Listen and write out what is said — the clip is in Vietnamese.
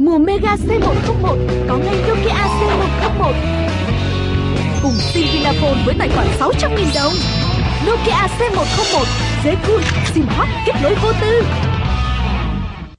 Mùa Mega C101 có ngay Nokia C101 Cùng xin Vinaphone với tài khoản 600.000 đồng. Nokia C101 Dễ cool, sim hot, kết nối vô tư.